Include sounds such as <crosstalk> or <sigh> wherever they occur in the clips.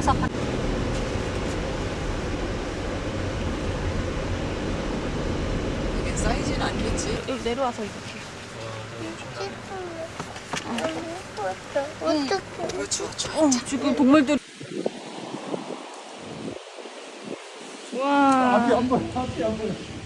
타서 이게 사이즈는 아니겠지? 여기 내려와서 이렇게. 어떡해. 추워 어, 지금 동물들. 와. 앞이 안 보여 앞이 안 보여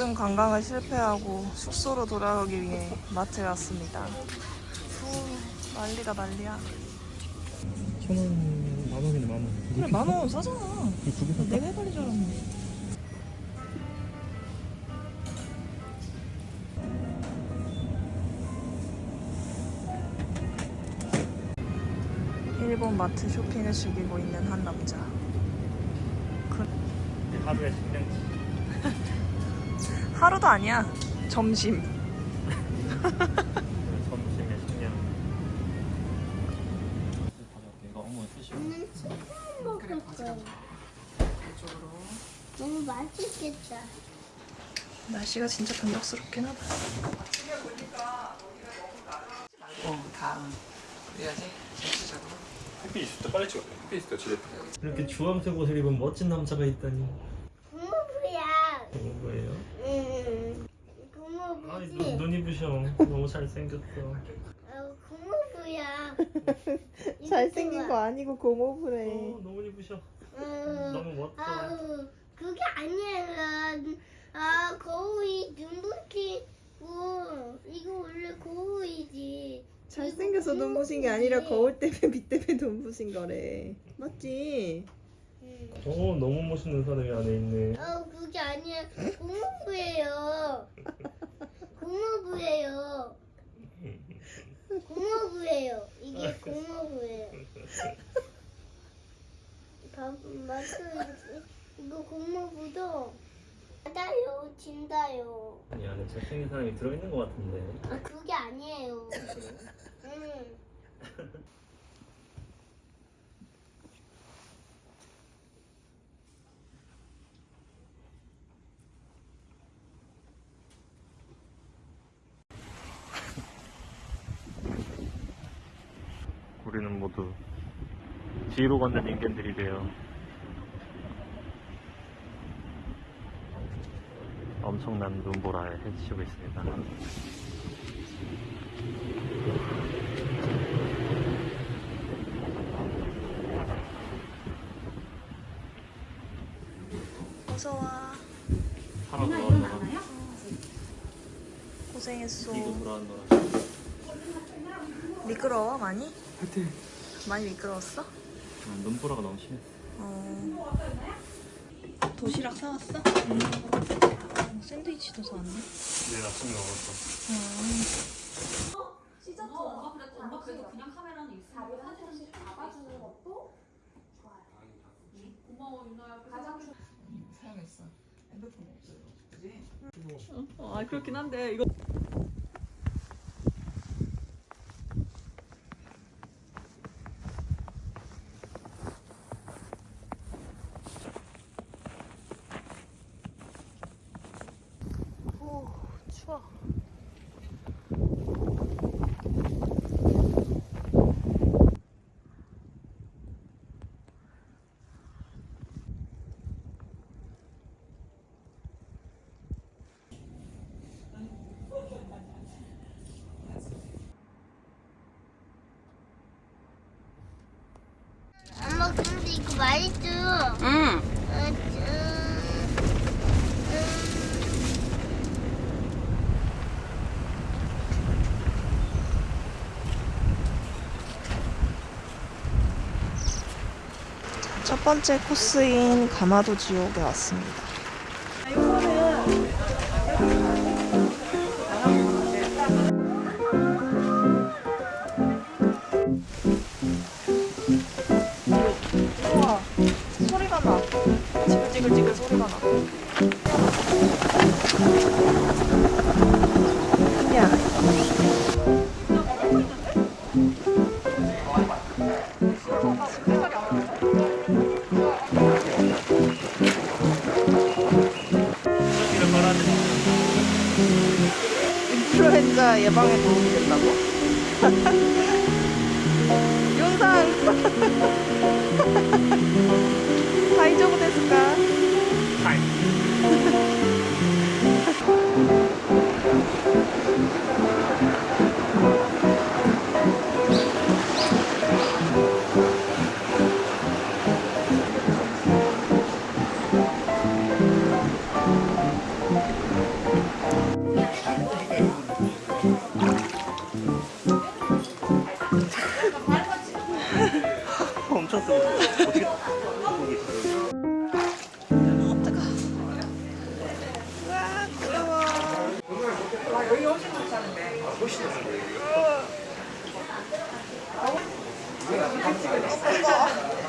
모든 관광을 실패하고 숙소로 돌아가기 위해 마트에 왔습니다. 후, 난리가 난리야. 천원 만원이네 만원. 그래 만원 싸잖아. 샀다? 내가 해버린 줄 알았네. 일본 마트 쇼핑을 즐기고 있는 한 남자. 하루에 식량치 하루도 아니야 점심 점심에 식량 내가 어머 쓰시고 먹을 거야. 너무 맛있겠다. 날씨가 진짜 변덕스럽긴 하다 어 다음 그래야지 햇빛 있을 때 빨리 찍어 햇빛 있을 때 지렛 이렇게 주황색 옷을 입은 멋진 남자가 있다니 고모부야. 어, 뭐예요? 응. 아이. 눈, 눈이 부셔 너무 잘생겼어 어, 고모부야. <laughs> 잘생긴 거 아니고 고모부래 어 너무 이쁘셔 응. 너무 멋져 아우, 그게 아니라 아 거울이 눈부시고 이거 원래 거울이지. 잘생겨서 눈부신 게 아니라. 거울 때문에 빛 때문에 눈부신 거래 맞지? 응. 어 너무 멋있는 사람이 안에 있네 아 그게 아니라 고모부예요. <laughs> 고모부예요. 고모부예요. 이게 고모부예요. 밥 맞아요. 이거 고모부도 받아요, 진다요. 아니 안에 잘생긴 사람이 들어있는 것 같은데 아 그게 아니에요. 응. <laughs> 우리는 모두 뒤로 걷는 인간들이 되어 엄청난 눈보라에 헤치고 있습니다. 어서와 살아 돌아왔노라. 고생했어 이거 돌아왔노라. 미끄러워 많이? 많이 미끄러웠어? 음, 눈보라가 너무 심했어. 어... 도시락 사왔어? 어, 샌드위치도 사왔네 내일 아침에 먹었어. 사용했어 핸드폰 없어요 그지? 아 그렇긴 한데 이거. 오 추워 엄마 근데 이거 맛있어. 응. 어, 첫 번째 코스인 가마도 지옥에 왔습니다. 소리가 나. 지글지글지글 소리가 나 예방에 도움이 된다고? <laughs> <laughs> 윤상!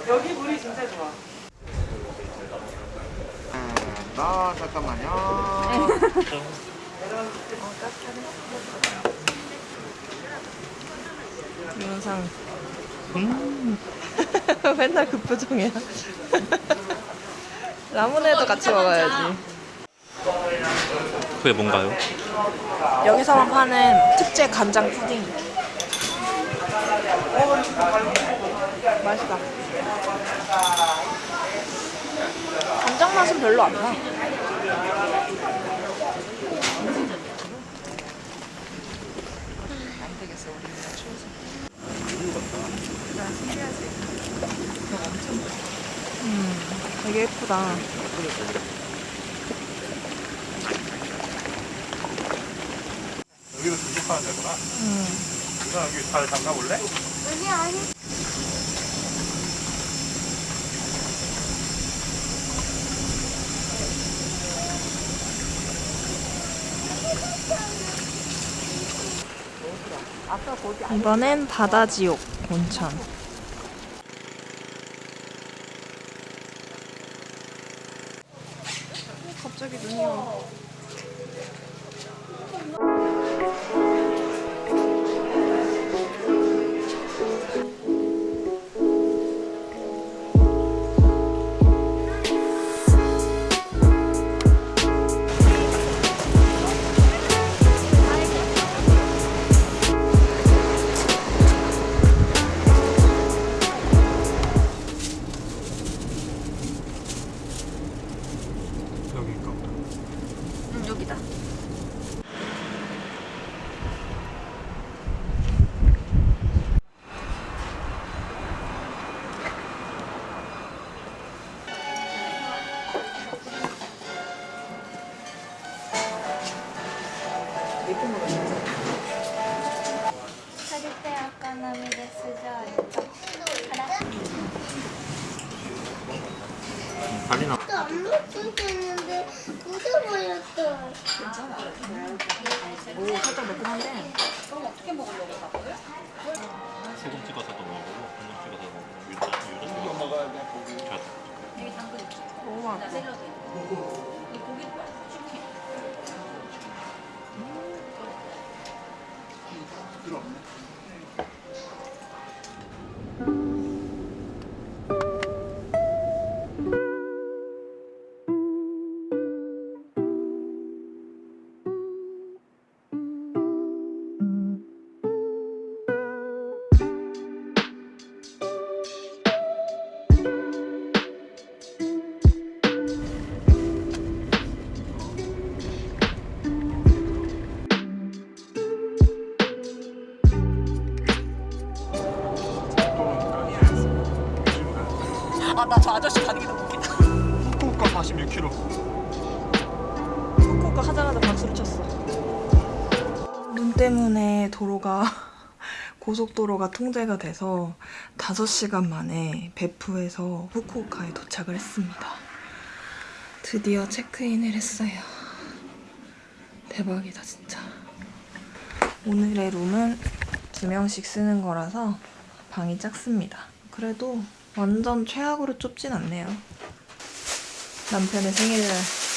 여기 물이 진짜 좋아. 나 잠깐만요. 윤상. 음. <laughs> 맨날 그 표정이야. <laughs> 라문에도 같이 먹어야지. 그게 뭔가요? 여기서만 파는 특제 간장 푸딩. 맛있다. 간장 맛은 별로 안 나. 안 되겠어, 우리 진짜 추워서. 음, 되게 예쁘다. 여기도 등록하는 데구나. 음. 누나 여기 잘 잠가 볼래? 아니 아니. 이번엔 바다지옥 온천. 달리나 또안 먹었는데 묻어버렸어. 오, 살짝 매콤한데. 소금 찍어서도 먹어보고 국물 찍어서 먹고 유자 유자 이거 먹어야 돼 고기 너무 맛있어. 후쿠오카 하자마자 박수를 쳤어. 눈 때문에 도로가 <laughs> 고속도로가 통제가 돼서 5시간 만에 베프에서 후쿠오카에 도착을 했습니다. 드디어 체크인을 했어요. 대박이다 진짜. 오늘의 룸은 두 명씩 쓰는 거라서 방이 작습니다. 그래도 완전 최악으로 좁진 않네요. 남편의 생일날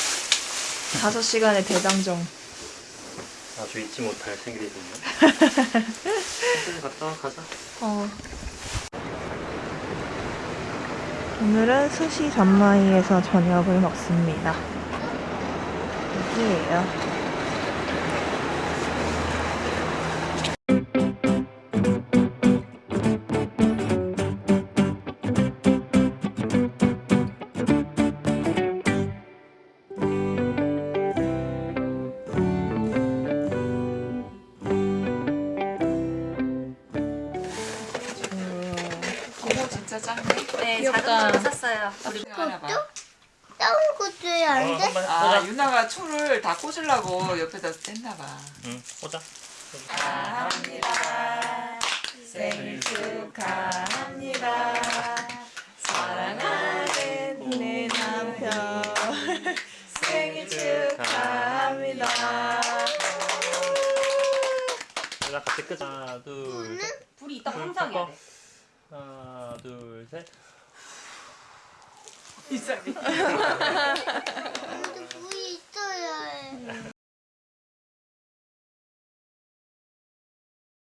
5시간의 대장정. 아주 잊지 못할 생일이군요 <laughs> 갔다 와 가자 어. 오늘은 스시 잔마이에서 저녁을 먹습니다. 여기에요. 짱네. 네. 작은 걸로 샀어요. 우리 하나 봐. 작은 것도 안 돼? 아. 유나가 초를 다 꽂으려고 옆에다 뗐나 봐. 응, 꽂아. 생일 축하합니다. 사랑하는 내 남편 생일 축하합니다. 자, 같이 끄자. 하나, 둘, 셋. 불이 있다 불 항상이야. 끄고. 하나, 둘, 셋. 이상해. <laughs>